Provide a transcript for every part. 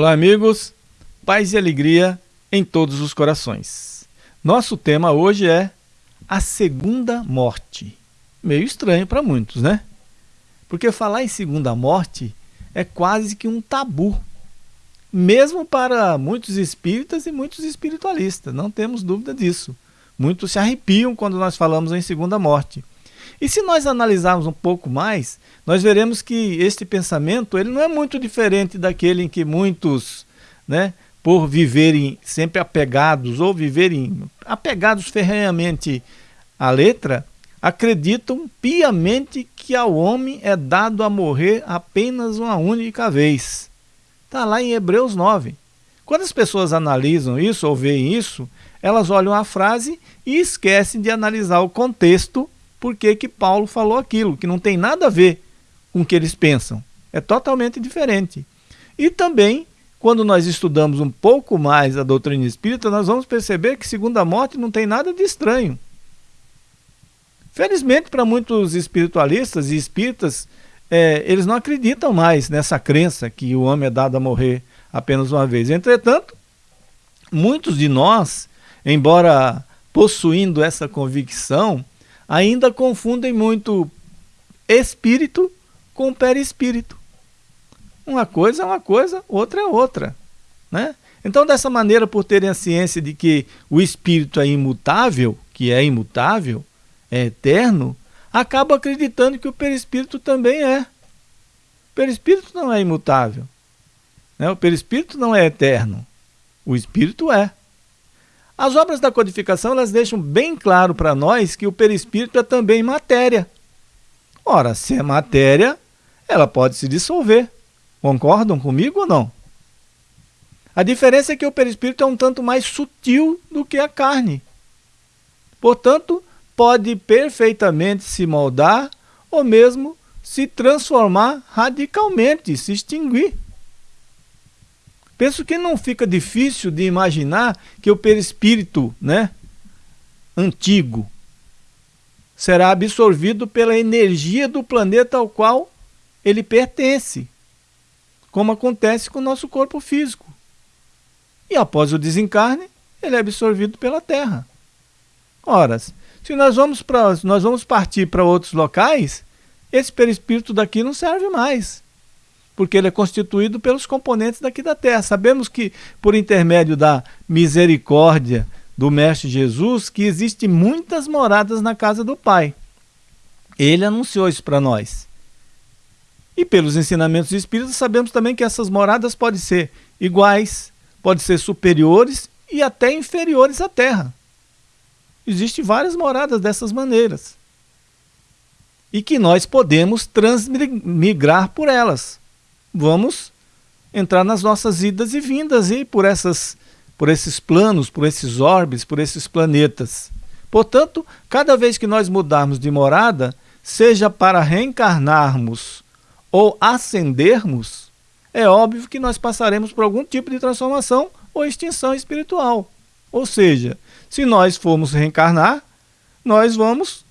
Olá, amigos. Paz e alegria em todos os corações. Nosso tema hoje é a segunda morte. Meio estranho para muitos, né? Porque falar em segunda morte é quase que um tabu, mesmo para muitos espíritas e muitos espiritualistas, não temos dúvida disso. Muitos se arrepiam quando nós falamos em segunda morte. E se nós analisarmos um pouco mais, nós veremos que este pensamento ele não é muito diferente daquele em que muitos, né, por viverem sempre apegados ou viverem apegados ferrenhamente à letra, acreditam piamente que ao homem é dado a morrer apenas uma única vez. Está lá em Hebreus 9. Quando as pessoas analisam isso ou veem isso, elas olham a frase e esquecem de analisar o contexto por que, que Paulo falou aquilo, que não tem nada a ver com o que eles pensam. É totalmente diferente. E também, quando nós estudamos um pouco mais a doutrina espírita, nós vamos perceber que segunda morte não tem nada de estranho. Felizmente, para muitos espiritualistas e espíritas, é, eles não acreditam mais nessa crença que o homem é dado a morrer apenas uma vez. Entretanto, muitos de nós, embora possuindo essa convicção, ainda confundem muito espírito com perispírito. Uma coisa é uma coisa, outra é outra. Né? Então, dessa maneira, por terem a ciência de que o espírito é imutável, que é imutável, é eterno, acaba acreditando que o perispírito também é. O perispírito não é imutável. Né? O perispírito não é eterno. O espírito é. As obras da codificação elas deixam bem claro para nós que o perispírito é também matéria. Ora, se é matéria, ela pode se dissolver. Concordam comigo ou não? A diferença é que o perispírito é um tanto mais sutil do que a carne. Portanto, pode perfeitamente se moldar ou mesmo se transformar radicalmente, se extinguir. Penso que não fica difícil de imaginar que o perispírito né, antigo será absorvido pela energia do planeta ao qual ele pertence, como acontece com o nosso corpo físico. E após o desencarne, ele é absorvido pela Terra. Ora, se nós vamos, pra, nós vamos partir para outros locais, esse perispírito daqui não serve mais porque ele é constituído pelos componentes daqui da terra. Sabemos que, por intermédio da misericórdia do Mestre Jesus, que existem muitas moradas na casa do Pai. Ele anunciou isso para nós. E pelos ensinamentos espíritas, sabemos também que essas moradas podem ser iguais, podem ser superiores e até inferiores à terra. Existem várias moradas dessas maneiras. E que nós podemos transmigrar por elas vamos entrar nas nossas idas e vindas e por essas por esses planos, por esses orbes, por esses planetas. Portanto, cada vez que nós mudarmos de morada, seja para reencarnarmos ou ascendermos, é óbvio que nós passaremos por algum tipo de transformação ou extinção espiritual. Ou seja, se nós formos reencarnar, nós vamos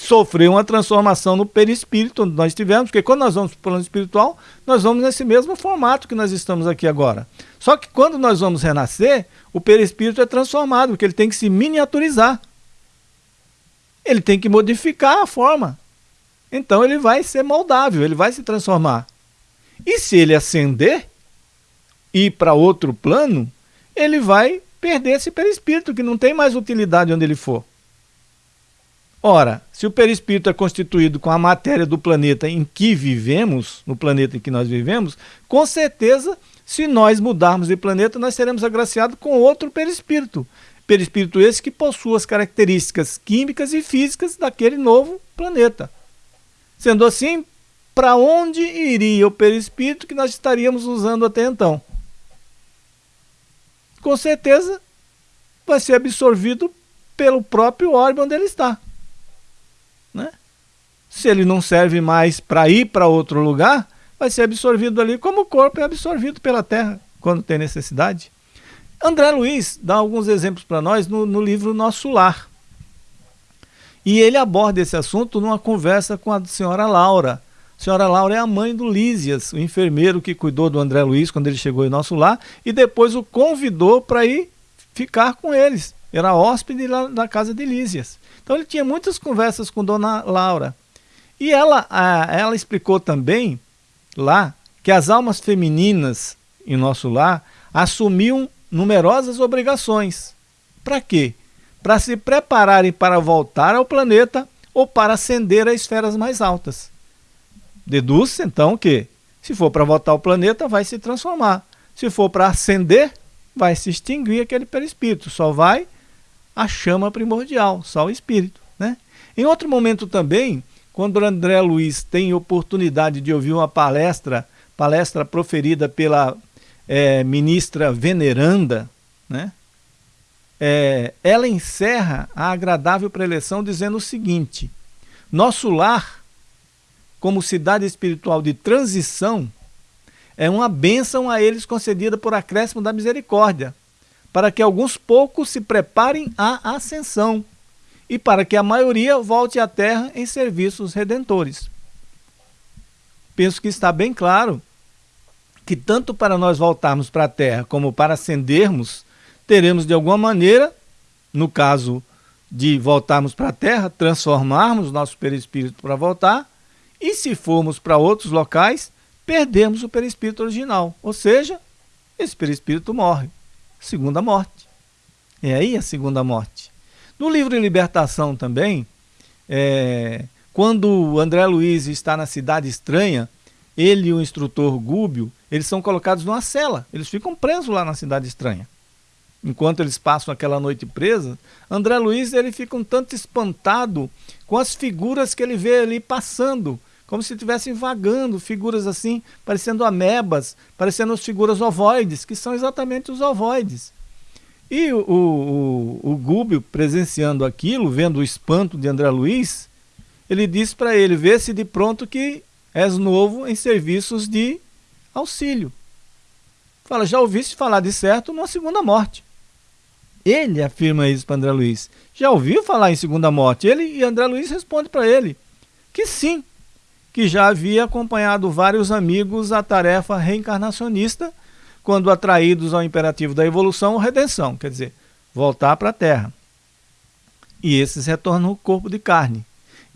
sofrer uma transformação no perispírito onde nós estivemos, porque quando nós vamos para o plano espiritual, nós vamos nesse mesmo formato que nós estamos aqui agora. Só que quando nós vamos renascer, o perispírito é transformado, porque ele tem que se miniaturizar. Ele tem que modificar a forma. Então ele vai ser moldável, ele vai se transformar. E se ele ascender e ir para outro plano, ele vai perder esse perispírito, que não tem mais utilidade onde ele for. Ora, se o perispírito é constituído com a matéria do planeta em que vivemos, no planeta em que nós vivemos, com certeza, se nós mudarmos de planeta, nós seremos agraciados com outro perispírito. Perispírito esse que possui as características químicas e físicas daquele novo planeta. Sendo assim, para onde iria o perispírito que nós estaríamos usando até então? Com certeza, vai ser absorvido pelo próprio órgão onde ele está. Se ele não serve mais para ir para outro lugar, vai ser absorvido ali, como o corpo é absorvido pela terra quando tem necessidade. André Luiz dá alguns exemplos para nós no, no livro Nosso Lar. E ele aborda esse assunto numa conversa com a senhora Laura, A senhora Laura é a mãe do Lísias, o enfermeiro que cuidou do André Luiz quando ele chegou em nosso lar e depois o convidou para ir ficar com eles. Era hóspede lá da casa de Lísias. Então ele tinha muitas conversas com Dona Laura. E ela, ela explicou também lá que as almas femininas em nosso lar assumiam numerosas obrigações. Para quê? Para se prepararem para voltar ao planeta ou para ascender a esferas mais altas. Deduz-se então que, se for para voltar ao planeta, vai se transformar. Se for para ascender, vai se extinguir aquele perispírito. Só vai a chama primordial, só o espírito. Né? Em outro momento também, quando André Luiz tem oportunidade de ouvir uma palestra, palestra proferida pela é, ministra veneranda, né? É, ela encerra a agradável preleção dizendo o seguinte: Nosso lar, como cidade espiritual de transição, é uma bênção a eles concedida por acréscimo da misericórdia, para que alguns poucos se preparem à ascensão e para que a maioria volte à terra em serviços redentores. Penso que está bem claro que tanto para nós voltarmos para a terra como para ascendermos, teremos de alguma maneira, no caso de voltarmos para a Terra, transformarmos nosso perispírito para voltar, e se formos para outros locais, perdemos o perispírito original, ou seja, esse perispírito morre, segunda morte. É aí a segunda morte. No livro Libertação também, é, quando André Luiz está na cidade estranha, ele e o instrutor Gúbio, eles são colocados numa cela, eles ficam presos lá na cidade estranha enquanto eles passam aquela noite presa, André Luiz ele fica um tanto espantado com as figuras que ele vê ali passando, como se estivessem vagando, figuras assim, parecendo amebas, parecendo as figuras ovoides, que são exatamente os ovoides. E o, o, o, Gúbio, presenciando aquilo, vendo o espanto de André Luiz, ele diz para ele, vê-se de pronto que és novo em serviços de auxílio. Fala, já ouviste falar de certo numa segunda morte. Ele afirma isso para André Luiz. Já ouviu falar em segunda morte? Ele e André Luiz responde para ele que sim, que já havia acompanhado vários amigos à tarefa reencarnacionista quando atraídos ao imperativo da evolução ou redenção, quer dizer, voltar para a Terra. E esses retornam ao corpo de carne.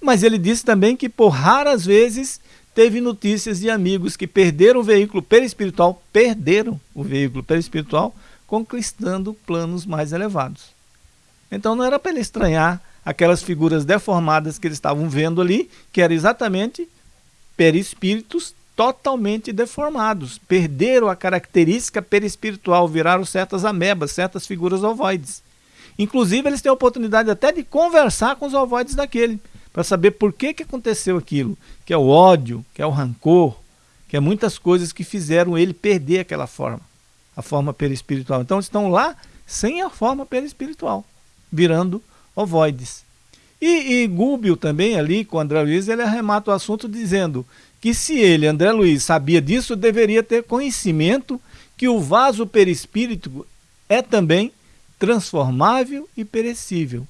Mas ele disse também que por raras vezes teve notícias de amigos que perderam o veículo perispiritual, perderam o veículo perispiritual conquistando planos mais elevados. Então não era para ele estranhar aquelas figuras deformadas que eles estavam vendo ali, que eram exatamente perispíritos totalmente deformados, perderam a característica perispiritual, viraram certas amebas, certas figuras ovoides. Inclusive, eles têm a oportunidade até de conversar com os ovoides daquele, para saber por que, que aconteceu aquilo, que é o ódio, que é o rancor, que é muitas coisas que fizeram ele perder aquela forma a forma perispiritual. Então estão lá sem a forma perispiritual, virando ovoides. E, e Gúbio também ali com André Luiz, ele arremata o assunto dizendo que se ele, André Luiz, sabia disso, deveria ter conhecimento que o vaso perispírito é também transformável e perecível,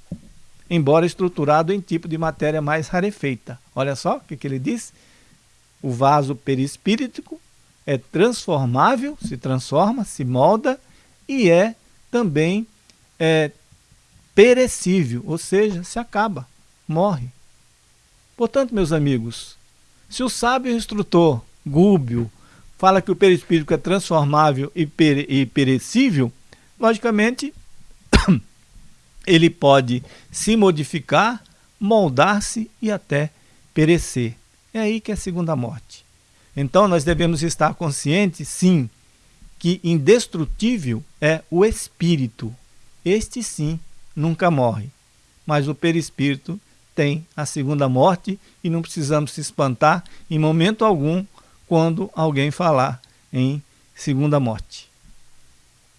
embora estruturado em tipo de matéria mais rarefeita. Olha só o que, que ele diz. O vaso perispírito é transformável, se transforma, se molda e é também é, perecível, ou seja, se acaba, morre. Portanto, meus amigos, se o sábio instrutor Gúbio fala que o perispírito é transformável e, e perecível, logicamente ele pode se modificar, moldar-se e até perecer. É aí que é a segunda morte. Então nós devemos estar conscientes, sim, que indestrutível é o espírito. Este sim nunca morre, mas o perispírito tem a segunda morte e não precisamos se espantar em momento algum quando alguém falar em segunda morte.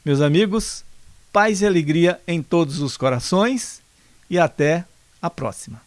Meus amigos, paz e alegria em todos os corações e até a próxima.